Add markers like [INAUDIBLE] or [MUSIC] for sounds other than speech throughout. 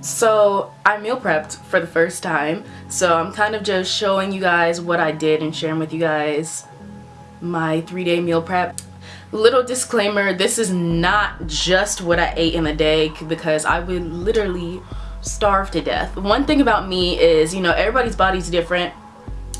So I meal prepped for the first time. So I'm kind of just showing you guys what I did and sharing with you guys my three day meal prep. Little disclaimer, this is not just what I ate in a day because I would literally starve to death. One thing about me is, you know, everybody's body's different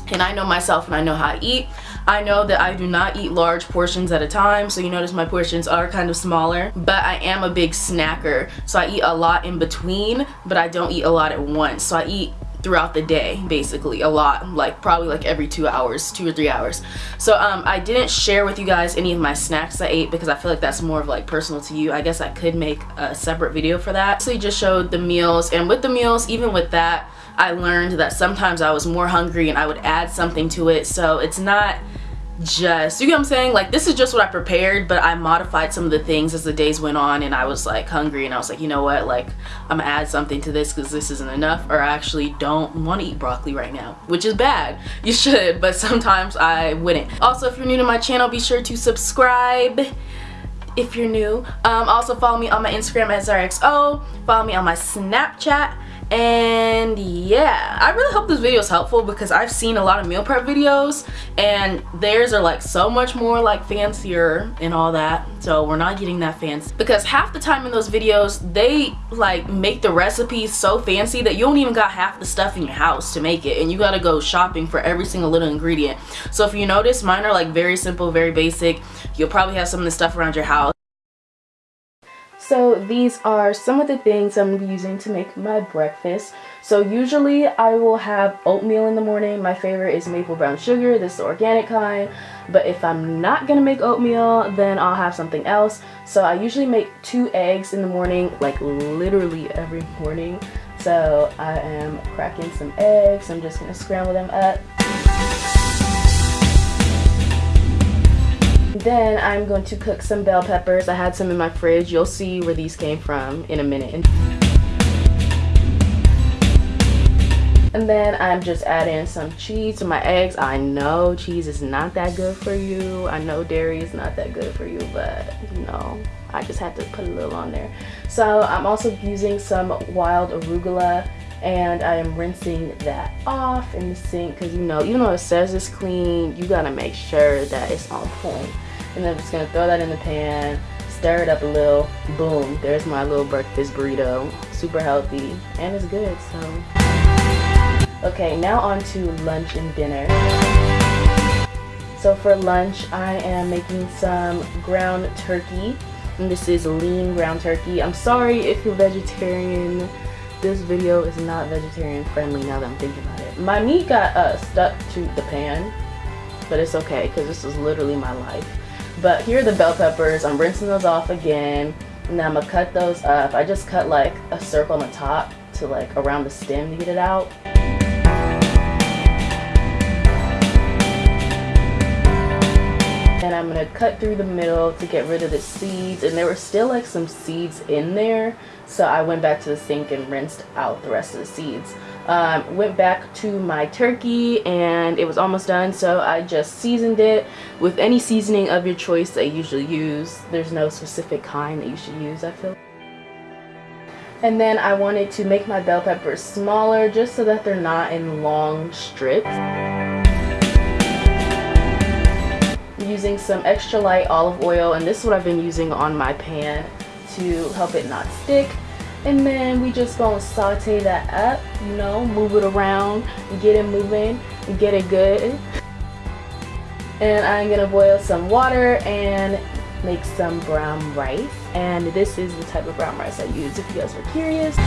and I know myself and I know how I eat. I know that I do not eat large portions at a time, so you notice my portions are kind of smaller, but I am a big snacker. So I eat a lot in between, but I don't eat a lot at once. So I eat throughout the day basically a lot like probably like every two hours two or three hours so um i didn't share with you guys any of my snacks i ate because i feel like that's more of like personal to you i guess i could make a separate video for that so you just showed the meals and with the meals even with that i learned that sometimes i was more hungry and i would add something to it so it's not just you know what I'm saying? Like this is just what I prepared but I modified some of the things as the days went on and I was like hungry and I was like you know what? Like I'm gonna add something to this because this isn't enough or I actually don't want to eat broccoli right now which is bad. [LAUGHS] You should but sometimes I wouldn't. Also if you're new to my channel be sure to subscribe if you're new. Um, also follow me on my Instagram at ZaraXO follow me on my Snapchat and yeah. I really hope this video is helpful because i've seen a lot of meal prep videos and theirs are like so much more like fancier and all that. So we're not getting that fancy. Because half the time in those videos they like make the recipes so fancy that you don't even got half the stuff in your house to make it and you gotta go shopping for every single little ingredient. So if you notice mine are like very simple very basic. You'll probably have some of the stuff around your house so these are some of the things I'm using to make my breakfast. So usually I will have oatmeal in the morning. My favorite is maple brown sugar. This is the organic kind. But if I'm not going to make oatmeal, then I'll have something else. So I usually make two eggs in the morning, like literally every morning. So I am cracking some eggs. I'm just going to scramble them up. Then I'm going to cook some bell peppers. I had some in my fridge. You'll see where these came from in a minute. And then I'm just adding some cheese to my eggs. I know cheese is not that good for you. I know dairy is not that good for you, but you know, I just had to put a little on there. So I'm also using some wild arugula and I am rinsing that off in the sink because you know, even though it says it's clean, you gotta make sure that it's on point. And I'm just gonna throw that in the pan stir it up a little boom there's my little breakfast burrito. Super healthy and it's good so. Okay now on to lunch and dinner. So for lunch I am making some ground turkey. And this is lean ground turkey. I'm sorry if you're vegetarian this video is not vegetarian friendly now that I'm thinking about it my meat got uh, stuck to the pan but it's okay because this is literally my life but here are the bell peppers. I'm rinsing those off again. And I'm gonna cut those up. I just cut like a circle on the top to like around the stem to get it out. I'm gonna cut through the middle to get rid of the seeds. And there were still like some seeds in there. So I went back to the sink and rinsed out the rest of the seeds. Um, went back to my turkey and it was almost done so I just seasoned it with any seasoning of your choice that you usually use. There's no specific kind that you should use I feel. And then I wanted to make my bell peppers smaller just so that they're not in long strips. Using some extra light olive oil and this is what I've been using on my pan to help it not stick. And then we just gonna saute that up you know move it around get it moving get it good. And I'm gonna boil some water and make some brown rice. And this is the type of brown rice I use if you guys were curious.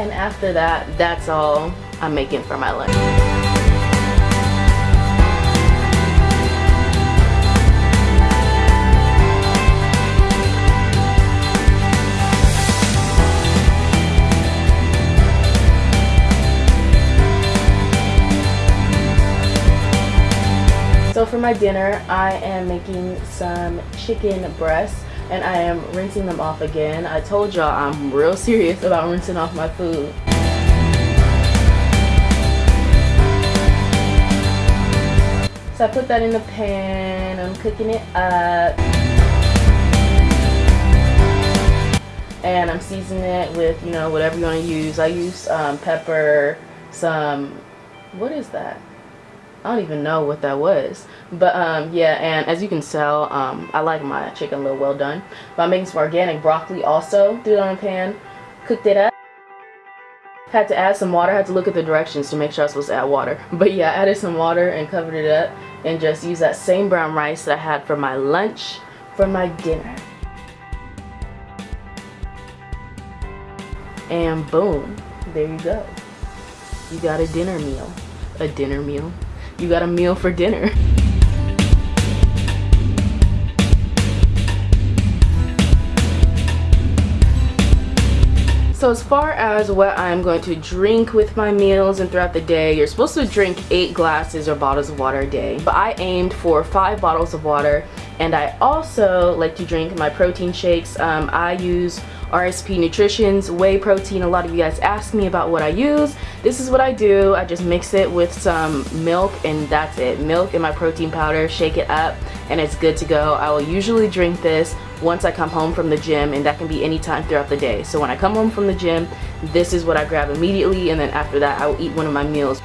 And after that that's all I'm making for my lunch So for my dinner, I am making some chicken breasts and I am rinsing them off again. I told y'all I'm real serious about rinsing off my food. So I put that in the pan, I'm cooking it up. and I'm seasoning it with, you know, whatever you want to use. I use um, pepper, some, what is that? I don't even know what that was. But um, yeah, and as you can tell, um, I like my chicken a little well done. But I'm making some organic broccoli also. Threw it on a pan, cooked it up. Had to add some water, had to look at the directions to make sure I was supposed to add water. [LAUGHS] But yeah, I added some water and covered it up and just used that same brown rice that I had for my lunch for my dinner. And boom, there you go. You got a dinner meal. A dinner meal. You got a meal for dinner. So as far as what I'm going to drink with my meals and throughout the day, you're supposed to drink 8 glasses or bottles of water a day. But I aimed for 5 bottles of water and I also like to drink my protein shakes. Um, I use RSP Nutrition's whey protein. A lot of you guys ask me about what I use. This is what I do. I just mix it with some milk and that's it. Milk and my protein powder, shake it up and it's good to go. I will usually drink this once I come home from the gym and that can be any time throughout the day. So when I come home from the gym, this is what I grab immediately and then after that I will eat one of my meals.